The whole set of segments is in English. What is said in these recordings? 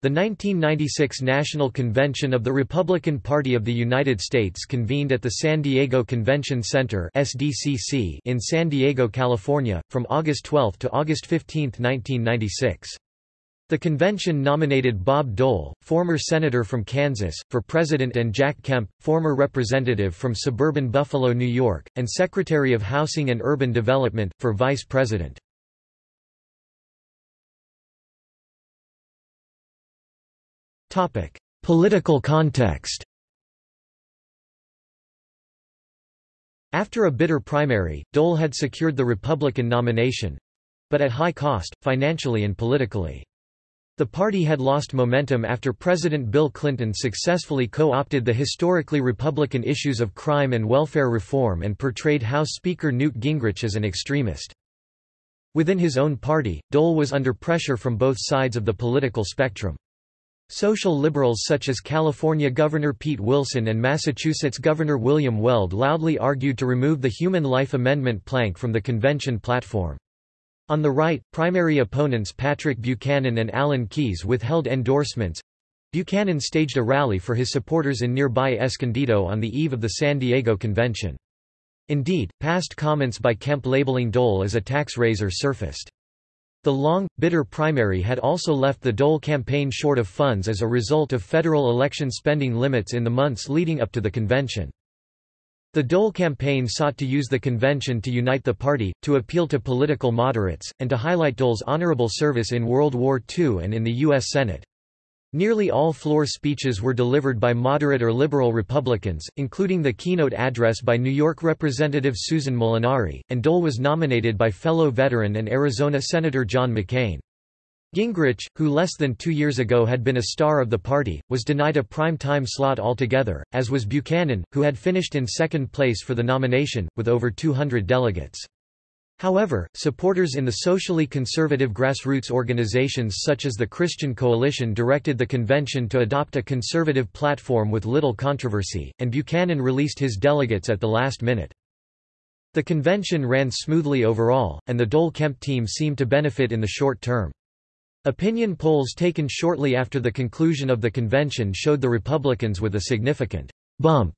The 1996 National Convention of the Republican Party of the United States convened at the San Diego Convention Center in San Diego, California, from August 12 to August 15, 1996. The convention nominated Bob Dole, former senator from Kansas, for president and Jack Kemp, former representative from suburban Buffalo, New York, and Secretary of Housing and Urban Development, for vice president. Political context After a bitter primary, Dole had secured the Republican nomination—but at high cost, financially and politically. The party had lost momentum after President Bill Clinton successfully co-opted the historically Republican issues of crime and welfare reform and portrayed House Speaker Newt Gingrich as an extremist. Within his own party, Dole was under pressure from both sides of the political spectrum. Social liberals such as California Governor Pete Wilson and Massachusetts Governor William Weld loudly argued to remove the Human Life Amendment plank from the convention platform. On the right, primary opponents Patrick Buchanan and Alan Keyes withheld endorsements. Buchanan staged a rally for his supporters in nearby Escondido on the eve of the San Diego convention. Indeed, past comments by Kemp labeling Dole as a tax raiser surfaced. The long, bitter primary had also left the Dole campaign short of funds as a result of federal election spending limits in the months leading up to the convention. The Dole campaign sought to use the convention to unite the party, to appeal to political moderates, and to highlight Dole's honorable service in World War II and in the U.S. Senate. Nearly all floor speeches were delivered by moderate or liberal Republicans, including the keynote address by New York Representative Susan Molinari, and Dole was nominated by fellow veteran and Arizona Senator John McCain. Gingrich, who less than two years ago had been a star of the party, was denied a prime-time slot altogether, as was Buchanan, who had finished in second place for the nomination, with over 200 delegates. However, supporters in the socially conservative grassroots organizations such as the Christian Coalition directed the convention to adopt a conservative platform with little controversy, and Buchanan released his delegates at the last minute. The convention ran smoothly overall, and the Dole-Kemp team seemed to benefit in the short term. Opinion polls taken shortly after the conclusion of the convention showed the Republicans with a significant bump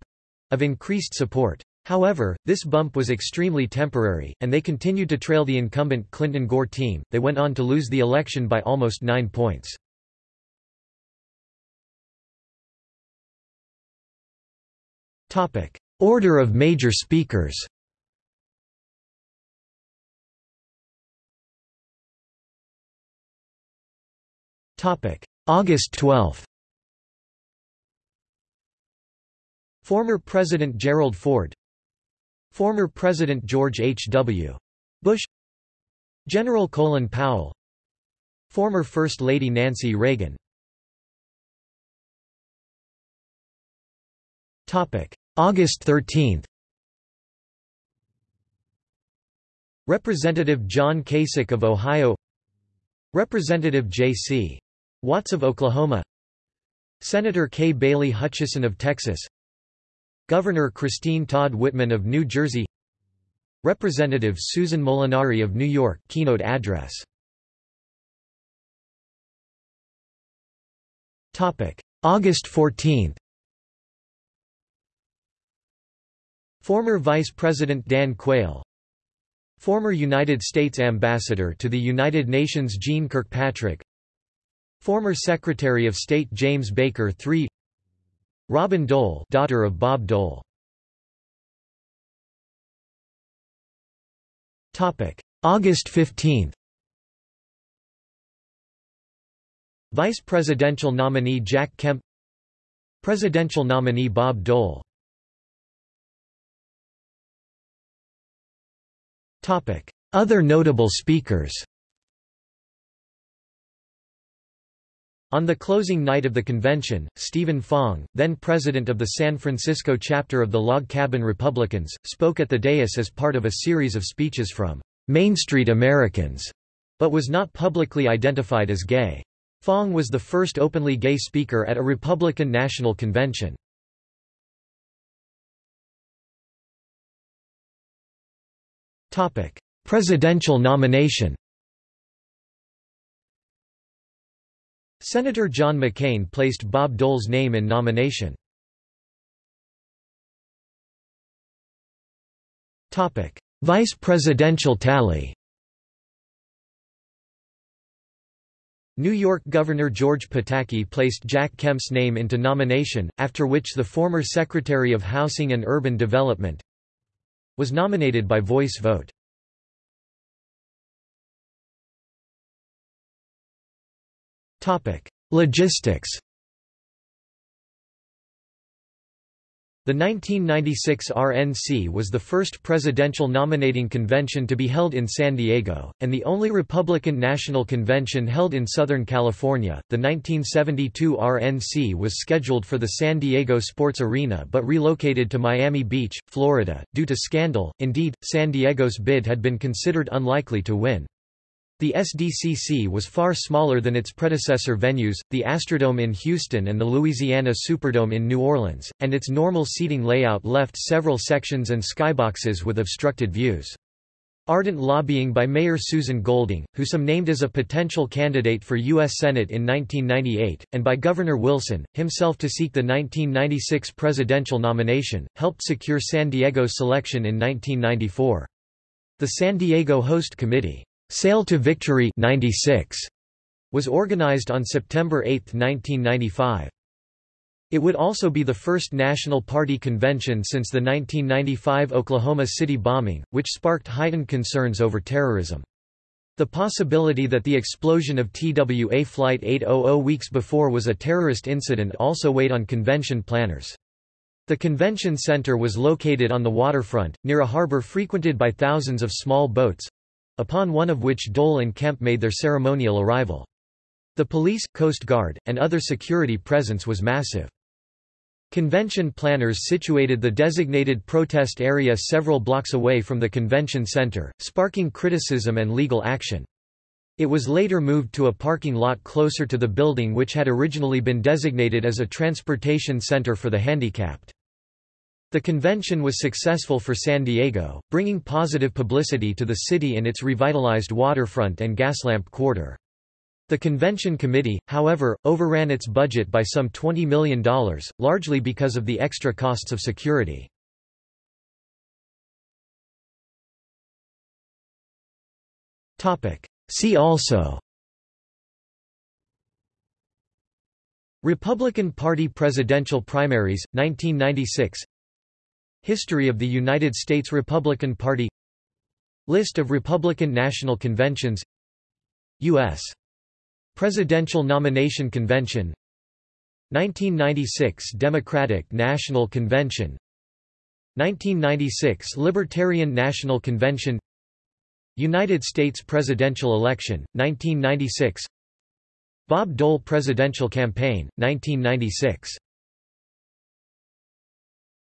of increased support. However, this bump was extremely temporary, and they continued to trail the incumbent Clinton-Gore team. They went on to lose the election by almost nine points. Topic: Order of major speakers. Topic: August 12. Former President Gerald Ford Former President George H. W. Bush General Colin Powell Former First Lady Nancy Reagan August 13 Representative John Kasich of Ohio Representative J.C. Watts of Oklahoma Senator Kay Bailey Hutchison of Texas Governor Christine Todd Whitman of New Jersey. Representative Susan Molinari of New York keynote address. Topic. August 14 Former Vice President Dan Quayle. Former United States Ambassador to the United Nations Jeane Kirkpatrick. Former Secretary of State James Baker III Robin Dole daughter of Bob Dole. Topic: August 15 Vice presidential nominee Jack Kemp. Presidential nominee Bob Dole. Other notable speakers On the closing night of the convention, Stephen Fong, then president of the San Francisco chapter of the Log Cabin Republicans, spoke at the dais as part of a series of speeches from Main Street Americans, but was not publicly identified as gay. Fong was the first openly gay speaker at a Republican National Convention. Presidential nomination Senator John McCain placed Bob Dole's name in nomination. Vice presidential tally New York Governor George Pataki placed Jack Kemp's name into nomination, after which the former Secretary of Housing and Urban Development was nominated by voice vote. Logistics The 1996 RNC was the first presidential nominating convention to be held in San Diego, and the only Republican National Convention held in Southern California. The 1972 RNC was scheduled for the San Diego Sports Arena but relocated to Miami Beach, Florida, due to scandal. Indeed, San Diego's bid had been considered unlikely to win. The SDCC was far smaller than its predecessor venues, the Astrodome in Houston and the Louisiana Superdome in New Orleans, and its normal seating layout left several sections and skyboxes with obstructed views. Ardent lobbying by Mayor Susan Golding, who some named as a potential candidate for U.S. Senate in 1998, and by Governor Wilson, himself to seek the 1996 presidential nomination, helped secure San Diego's selection in 1994. The San Diego Host Committee Sail to Victory 96 was organized on September 8, 1995. It would also be the first National Party convention since the 1995 Oklahoma City bombing, which sparked heightened concerns over terrorism. The possibility that the explosion of TWA Flight 800 weeks before was a terrorist incident also weighed on convention planners. The convention center was located on the waterfront, near a harbor frequented by thousands of small boats, upon one of which Dole and Kemp made their ceremonial arrival. The police, Coast Guard, and other security presence was massive. Convention planners situated the designated protest area several blocks away from the convention center, sparking criticism and legal action. It was later moved to a parking lot closer to the building which had originally been designated as a transportation center for the handicapped. The convention was successful for San Diego, bringing positive publicity to the city in its revitalized waterfront and gaslamp quarter. The convention committee, however, overran its budget by some $20 million, largely because of the extra costs of security. See also Republican Party presidential primaries, 1996 History of the United States Republican Party List of Republican National Conventions U.S. Presidential Nomination Convention 1996 Democratic National Convention 1996 Libertarian National Convention United States presidential election, 1996 Bob Dole presidential campaign, 1996